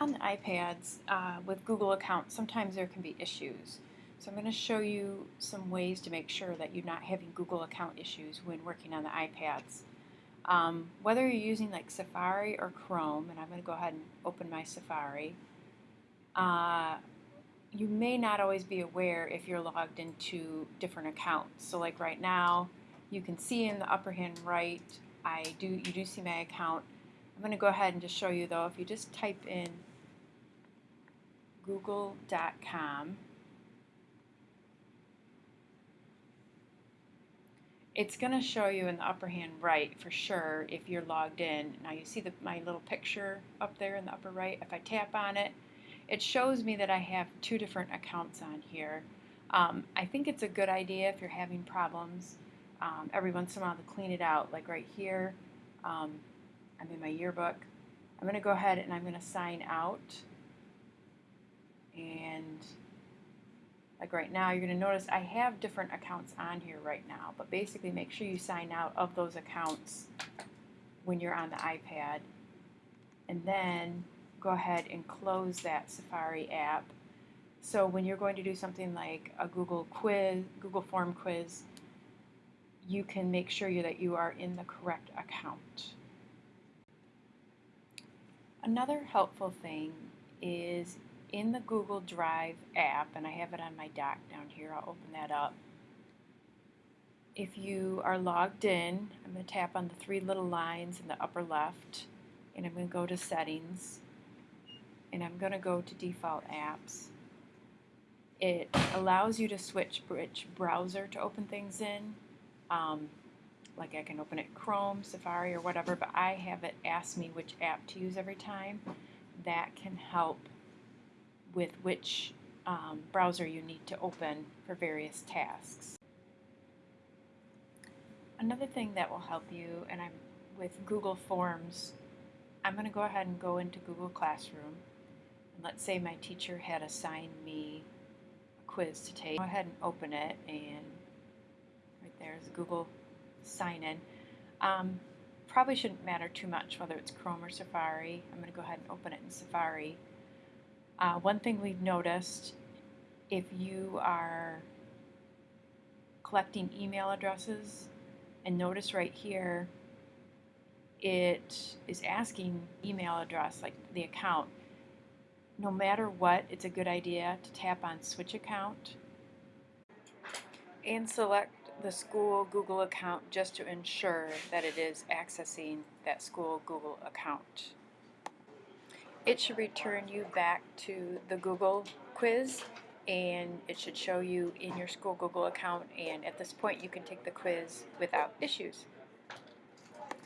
On the iPads uh, with Google accounts, sometimes there can be issues. So I'm going to show you some ways to make sure that you're not having Google account issues when working on the iPads. Um, whether you're using like Safari or Chrome, and I'm going to go ahead and open my Safari, uh, you may not always be aware if you're logged into different accounts. So like right now, you can see in the upper hand right, I do you do see my account. I'm going to go ahead and just show you though, if you just type in google.com, it's going to show you in the upper hand right for sure if you're logged in. Now you see the, my little picture up there in the upper right. If I tap on it, it shows me that I have two different accounts on here. Um, I think it's a good idea if you're having problems um, every once in a while to clean it out. Like right here, um, I'm in my yearbook. I'm going to go ahead and I'm going to sign out. And like right now, you're going to notice I have different accounts on here right now. But basically, make sure you sign out of those accounts when you're on the iPad. And then go ahead and close that Safari app. So when you're going to do something like a Google quiz, Google form quiz, you can make sure you that you are in the correct account. Another helpful thing is in the Google Drive app, and I have it on my dock down here, I'll open that up. If you are logged in, I'm going to tap on the three little lines in the upper left, and I'm going to go to Settings and I'm going to go to default apps. It allows you to switch which browser to open things in. Um, like I can open it Chrome, Safari, or whatever, but I have it ask me which app to use every time. That can help with which um, browser you need to open for various tasks. Another thing that will help you, and I'm with Google Forms, I'm going to go ahead and go into Google Classroom And let's say my teacher had assigned me a quiz to take. Go ahead and open it and right there is Google sign in. Um, probably shouldn't matter too much whether it's Chrome or Safari. I'm going to go ahead and open it in Safari. Uh, one thing we've noticed if you are collecting email addresses and notice right here it is asking email address like the account no matter what, it's a good idea to tap on Switch Account and select the school Google account just to ensure that it is accessing that school Google account. It should return you back to the Google quiz and it should show you in your school Google account and at this point you can take the quiz without issues.